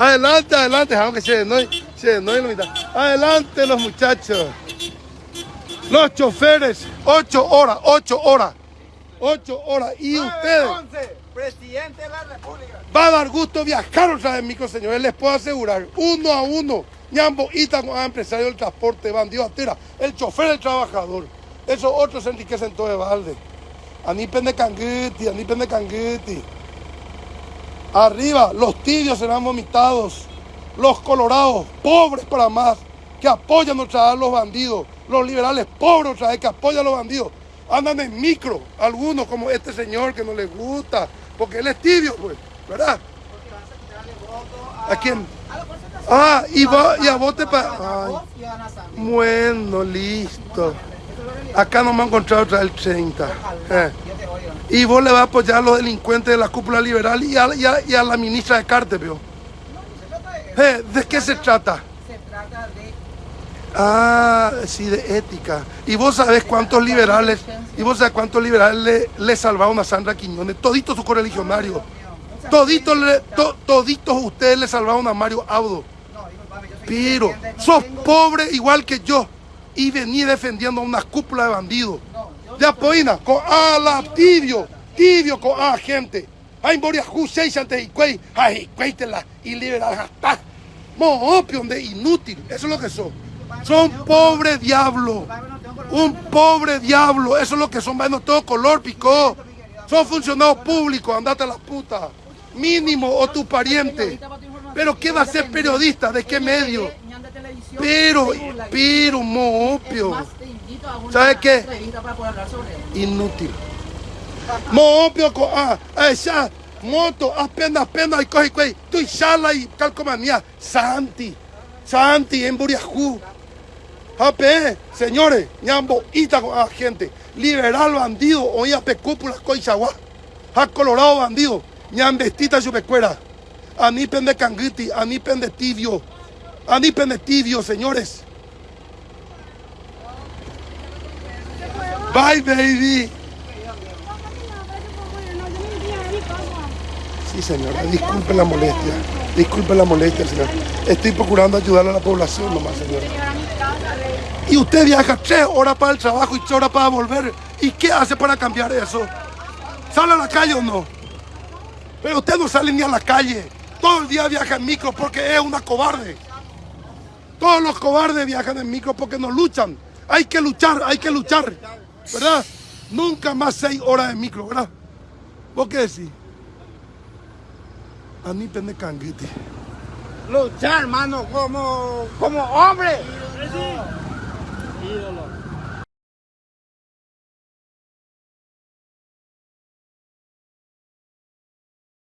Adelante, adelante, aunque se no, se no la mitad. Adelante los muchachos. Los choferes, ocho horas, ocho horas. Ocho horas. Y ustedes. Presidente de la República. Va a dar gusto viajar otra vez, micro señores. Les puedo asegurar, uno a uno. Ñambo Ita con empresario del transporte, bandido tira, el chofer del trabajador. Esos otros se enriquecen todo de balde. Anipen de canguiti, anipen de canguiti. Arriba, los tibios serán vomitados. Los colorados, pobres para más, que apoyan otra vez a los bandidos. Los liberales, pobres otra vez, que apoyan a los bandidos. Andan en micro, algunos como este señor que no les gusta, porque él es tibio, pues, ¿verdad? ¿A quién? Ah, y, va, y a vos te pa... Bueno, listo. Acá no me ha encontrado otra el 30. Eh. Y vos le vas a apoyar a los delincuentes de la cúpula liberal y a, y a, y a la ministra de Cartepio. Eh, ¿De qué se trata? Se trata de Ah, sí, de ética. Y vos sabés cuántos liberales, y vos sabés cuántos liberales le, le salvaron a Sandra Quiñones, toditos sus correligionarios. Toditos, le- to- toditos ustedes le salvaron a Mario Audo. Pero sos pobre igual que yo y vení defendiendo a una cúpula de bandidos. De apoina, con a la tibio, tibio con a gente. Hay moria seis antes y cuey, ay, cuéitela y liberal hasta. Mo opio de inútil, eso es lo que son. Son pobre diablo. Un pobre diablo, eso es lo que son, bueno, todo color picó. Son funcionarios públicos, andate a la puta. Mínimo o tu pariente. Pero ¿qué va a ser periodista? ¿De qué medio? Pero, pero, moopio. ¿Sabe qué? Inútil. Moopio, ah, ah, ya, moto, apenas, apenas, y coge, coge, tu chala y calcomanía. Santi, Santi, en Buriajú. AP, señores, ñambo, ita con a gente, liberal bandido, oía pecúpula, coichagua, ha colorado bandido, ñambestita chupecuera, anipen de canguiti, anipen de tibio, anipen de tibio, señores. Bye, baby. Sí, señora, disculpe la molestia, disculpe la molestia, señor. Estoy procurando ayudar a la población nomás, señora. Y usted viaja tres horas para el trabajo y tres horas para volver. ¿Y qué hace para cambiar eso? ¿Sale a la calle o no? Pero usted no sale ni a la calle. Todo el día viaja en micro porque es una cobarde. Todos los cobardes viajan en micro porque no luchan. Hay que luchar, hay que luchar. ¿Verdad? Nunca más seis horas en micro, ¿verdad? ¿Vos qué decís? A mí pende canguete. luchar, hermano, como, como hombre. Ídolo.